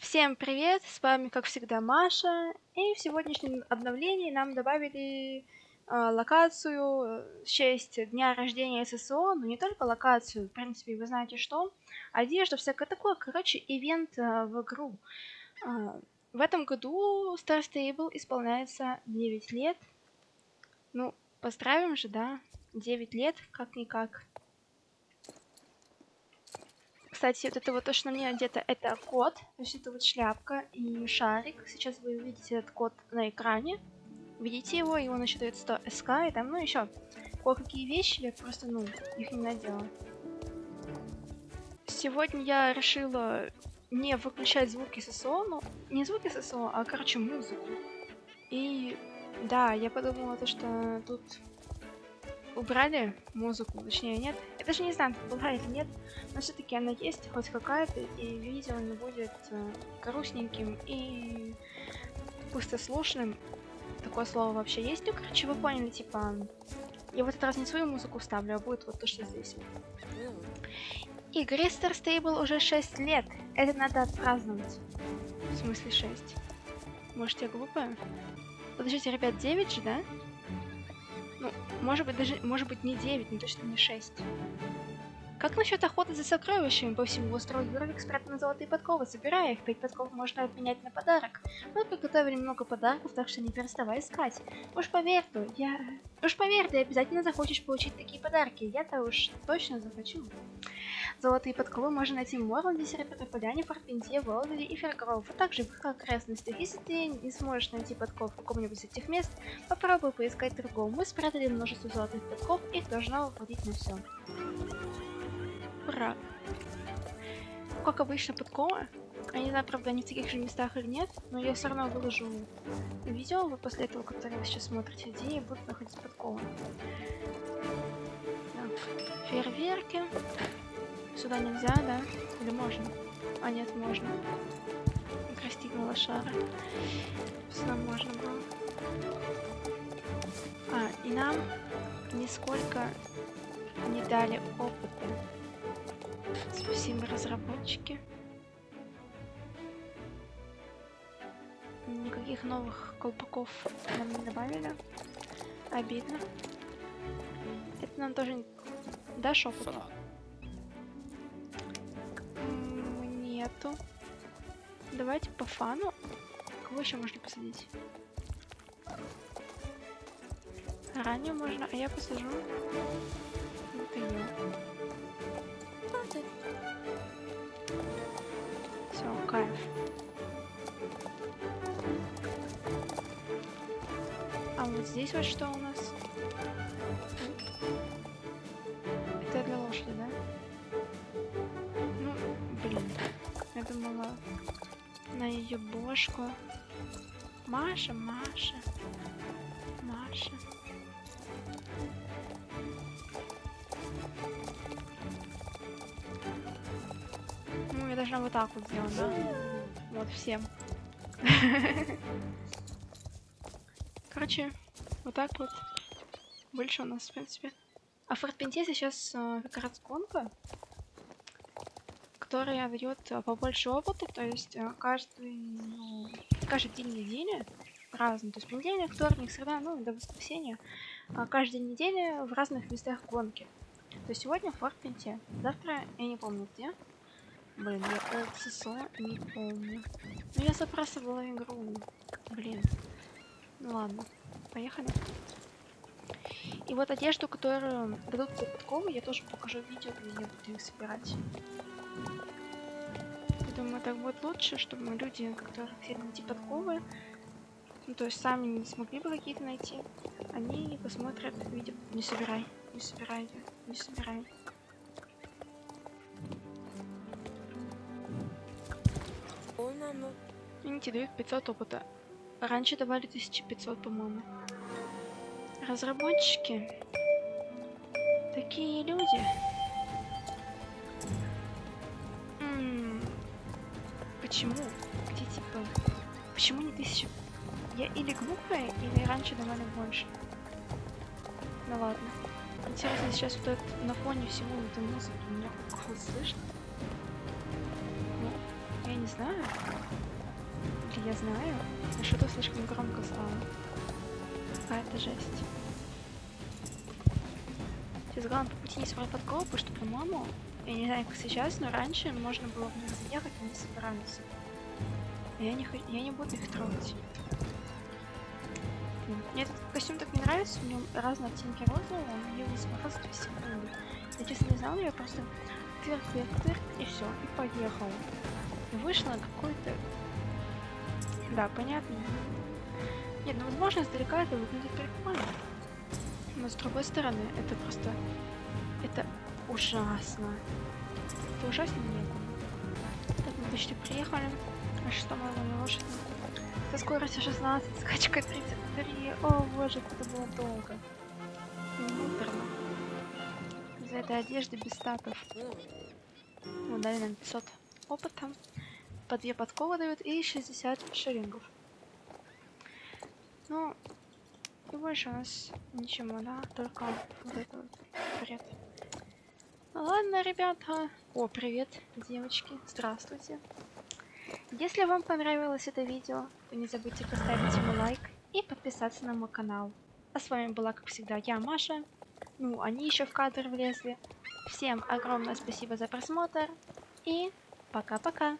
Всем привет, с вами как всегда Маша, и в сегодняшнем обновлении нам добавили э, локацию в честь дня рождения ССО, но не только локацию, в принципе, вы знаете что, одежда, всякое такое, короче, ивент э, в игру. Э, в этом году Star Stable исполняется 9 лет, ну, поздравим же, да, 9 лет, как-никак. Кстати, вот это вот то, что на мне одето, это кот. То есть это вот шляпка и шарик. Сейчас вы увидите этот код на экране. Видите его, и он еще дает 100 СК, и там, ну, еще кое-какие вещи, я просто, ну, их не надела. Сегодня я решила не выключать звуки ССО, ну, не звуки ССО, а, короче, музыку. И, да, я подумала то, что тут убрали музыку, точнее нет. Я даже не знаю, была или нет, но все-таки она есть, хоть какая-то, и видео не будет э, грустненьким и пустослушным. Такое слово вообще есть. Ну, короче, вы поняли, типа, я в этот раз не свою музыку ставлю, а будет вот то, что здесь. Игре Star Stable уже 6 лет. Это надо отпраздновать. В смысле 6? Может, я глупая? Подождите, ребят, 9 же, да? Ну, может быть, даже, может быть, не 9, но точно не 6. Как насчет охоты за сокровищами по всему острову Юрвик спрятаны золотые подковы? Собирая их, 5 подков можно обменять на подарок. Мы подготовили много подарков, так что не переставай искать. Уж поверь, то я... Уж поверь, ты обязательно захочешь получить такие подарки. Я-то уж точно захочу. Золотые подковы можно найти в Морланде, Серебряной Поляне, Форпенте, Волдере и Фергроув, а также в их окрестностях. Если ты не сможешь найти подков в каком-нибудь из этих мест, попробуй поискать другого. Мы спрятали множество золотых подков, их должно хватить на все. Ура! Как обычно, подкова. Я не знаю, правда, они в таких же местах или нет, но я все равно выложу видео вы после этого, которое вы сейчас смотрите, где я буду находить подковы. Так, фейерверки. Сюда нельзя, да? Или можно? А, нет, можно. Крастигнула шара. Сюда можно было. А, и нам нисколько не дали опыта. Спасибо, разработчики. Никаких новых колпаков нам не добавили. Обидно. Это нам тоже... Дашь опыт? Нету. Давайте по фану. Кого еще можно посадить? Ранее можно, а я посажу. Вот ее. Все, кайф. А вот здесь вот что у нас? Это для лошади, да? Ну, блин. Я думала на ее бошку. Маша, Маша. Маша. Должна вот так вот сделать, да? Вот, всем. Короче, вот так вот. Больше у нас, в принципе. А в Фортпенте сейчас э, как раз гонка, которая дает э, побольше опыта, то есть э, каждый, ну, каждый день недели разный, то есть понедельник, вторник, среда, ну, до воскресенья, э, каждый день недели в разных местах гонки. То есть сегодня в Фортпенте, завтра я не помню где. Блин, я ССО не помню. Ну я забрасывала игру. Блин. Ну ладно, поехали. И вот одежду, которую дадут подковы, я тоже покажу видео, где я буду их собирать. Я думаю, так будет лучше, чтобы люди, которые хотели найти подковы, ну то есть сами не смогли бы какие-то найти, они посмотрят видео. Не собирай, не собирай, не собирай. Они тебе дают 500 опыта. Раньше давали 1500, по-моему. Разработчики. Такие люди. М -м почему? Где типа... Почему не тысяча? Я или глупая, или раньше давали больше. Ну ладно. Интересно, сейчас вот это, на фоне всего этой музыки меня хоть слышно? Я не знаю. Я знаю. А что-то слишком громко стало. А, это жесть. Сейчас главное по пути не собрать подкопы, что, по-моему, я не знаю, как сейчас, но раньше можно было в них заехать, они собираются. Я не, я не буду их трогать. Мне этот костюм так не нравится, в нем разные оттенки розового, он мне его смазывает все секунды. Я честно не знала, я просто тырк, тырк, тырк, и все, и поехал. Вышла какой-то... Да, понятно. Нет, ну возможно издалека это выглядит прикольно. Но с другой стороны, это просто... Это ужасно. Это ужасно некуда. Так, мы почти приехали. А что мы на лошади? Со скоростью 16, скачка 33. О боже, это было долго. И. За этой одежды без статов. Ну, дали нам 500 опыта. По две подковы дают и 60 шиллингов. Ну, и больше у нас ничего, да? Только вот это вот бред. Ну ладно, ребята. О, привет, девочки. Здравствуйте. Если вам понравилось это видео, то не забудьте поставить ему лайк и подписаться на мой канал. А с вами была, как всегда, я, Маша. Ну, они еще в кадр влезли. Всем огромное спасибо за просмотр и пока-пока.